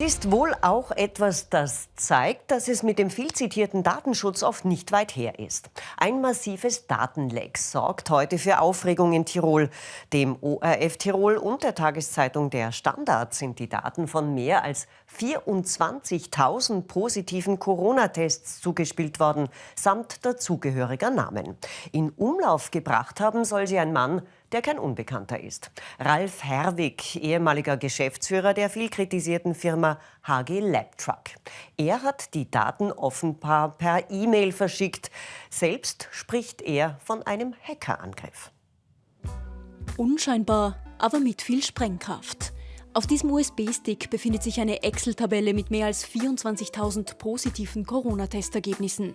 Ist wohl auch etwas, das zeigt, dass es mit dem viel zitierten Datenschutz oft nicht weit her ist. Ein massives Datenleck sorgt heute für Aufregung in Tirol. Dem ORF Tirol und der Tageszeitung Der Standard sind die Daten von mehr als 24.000 positiven Corona-Tests zugespielt worden, samt dazugehöriger Namen. In Umlauf gebracht haben soll sie ein Mann, der kein Unbekannter ist. Ralf Herwig, ehemaliger Geschäftsführer der viel kritisierten Firma HG Labtruck. Er hat die Daten offenbar per E-Mail verschickt. Selbst spricht er von einem Hackerangriff. Unscheinbar, aber mit viel Sprengkraft. Auf diesem USB-Stick befindet sich eine Excel-Tabelle mit mehr als 24.000 positiven Corona-Testergebnissen.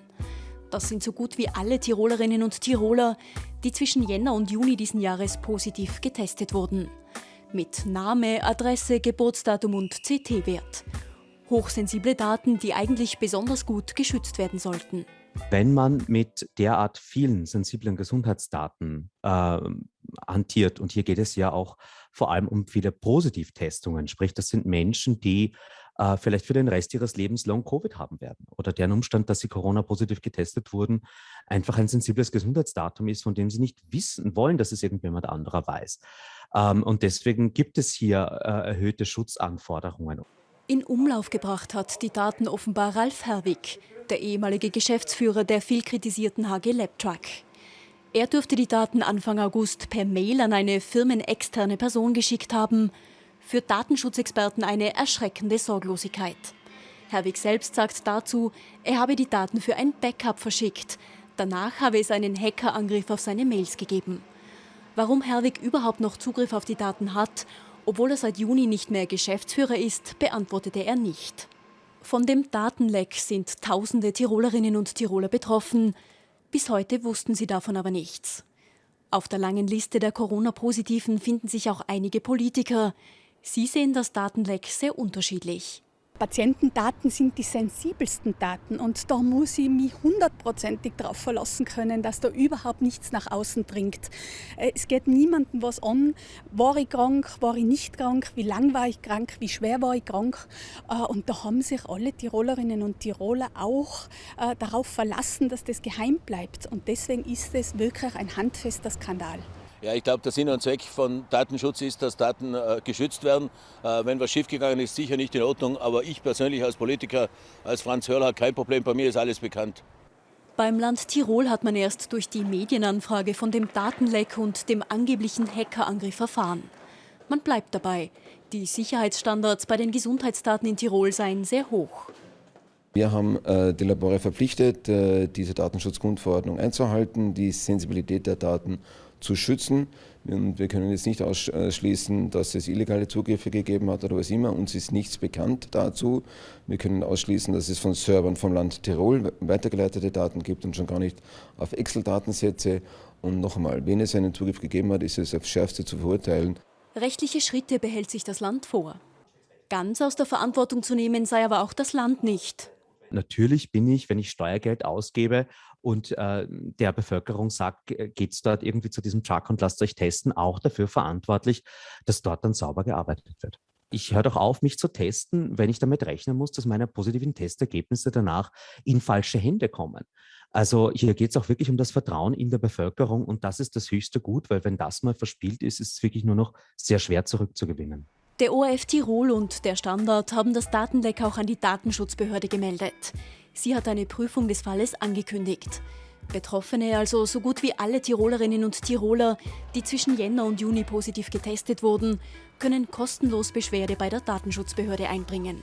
Das sind so gut wie alle Tirolerinnen und Tiroler, die zwischen Jänner und Juni diesen Jahres positiv getestet wurden. Mit Name, Adresse, Geburtsdatum und CT-Wert. Hochsensible Daten, die eigentlich besonders gut geschützt werden sollten. Wenn man mit derart vielen sensiblen Gesundheitsdaten äh, hantiert, und hier geht es ja auch vor allem um viele Positivtestungen, sprich das sind Menschen, die äh, vielleicht für den Rest ihres Lebens Long-Covid haben werden oder deren Umstand, dass sie Corona-positiv getestet wurden, einfach ein sensibles Gesundheitsdatum ist, von dem sie nicht wissen wollen, dass es irgendjemand anderer weiß. Ähm, und deswegen gibt es hier äh, erhöhte Schutzanforderungen. In Umlauf gebracht hat die Daten offenbar Ralf Herwig, der ehemalige Geschäftsführer der viel kritisierten HG Labtruck. Er dürfte die Daten Anfang August per Mail an eine firmenexterne Person geschickt haben, für Datenschutzexperten eine erschreckende Sorglosigkeit. Herwig selbst sagt dazu, er habe die Daten für ein Backup verschickt. Danach habe es einen Hackerangriff auf seine Mails gegeben. Warum Herwig überhaupt noch Zugriff auf die Daten hat, obwohl er seit Juni nicht mehr Geschäftsführer ist, beantwortete er nicht. Von dem Datenleck sind tausende Tirolerinnen und Tiroler betroffen. Bis heute wussten sie davon aber nichts. Auf der langen Liste der Corona-Positiven finden sich auch einige Politiker. Sie sehen das Datenleck sehr unterschiedlich. Patientendaten sind die sensibelsten Daten und da muss ich mich hundertprozentig darauf verlassen können, dass da überhaupt nichts nach außen dringt. Äh, es geht niemandem was an, war ich krank, war ich nicht krank, wie lang war ich krank, wie schwer war ich krank. Äh, und da haben sich alle Tirolerinnen und Tiroler auch äh, darauf verlassen, dass das geheim bleibt. Und deswegen ist es wirklich ein handfester Skandal. Ja, ich glaube, der Sinn und Zweck von Datenschutz ist, dass Daten äh, geschützt werden. Äh, wenn was schiefgegangen ist, sicher nicht in Ordnung. Aber ich persönlich als Politiker, als Franz Hörler, kein Problem. Bei mir ist alles bekannt. Beim Land Tirol hat man erst durch die Medienanfrage von dem Datenleck und dem angeblichen Hackerangriff erfahren. Man bleibt dabei. Die Sicherheitsstandards bei den Gesundheitsdaten in Tirol seien sehr hoch. Wir haben äh, die Labore verpflichtet, äh, diese Datenschutzgrundverordnung einzuhalten, die Sensibilität der Daten zu schützen. Und wir können jetzt nicht ausschließen, dass es illegale Zugriffe gegeben hat oder was immer. Uns ist nichts bekannt dazu. Wir können ausschließen, dass es von Servern vom Land Tirol weitergeleitete Daten gibt und schon gar nicht auf Excel-Datensätze. Und noch einmal, wenn es einen Zugriff gegeben hat, ist es aufs Schärfste zu verurteilen. Rechtliche Schritte behält sich das Land vor. Ganz aus der Verantwortung zu nehmen sei aber auch das Land nicht natürlich bin ich, wenn ich Steuergeld ausgebe und äh, der Bevölkerung sagt, geht es dort irgendwie zu diesem Truck und lasst euch testen, auch dafür verantwortlich, dass dort dann sauber gearbeitet wird. Ich höre doch auf, mich zu testen, wenn ich damit rechnen muss, dass meine positiven Testergebnisse danach in falsche Hände kommen. Also hier geht es auch wirklich um das Vertrauen in der Bevölkerung und das ist das höchste Gut, weil wenn das mal verspielt ist, ist es wirklich nur noch sehr schwer zurückzugewinnen. Der ORF Tirol und der Standard haben das Datenleck auch an die Datenschutzbehörde gemeldet. Sie hat eine Prüfung des Falles angekündigt. Betroffene, also so gut wie alle Tirolerinnen und Tiroler, die zwischen Jänner und Juni positiv getestet wurden, können kostenlos Beschwerde bei der Datenschutzbehörde einbringen.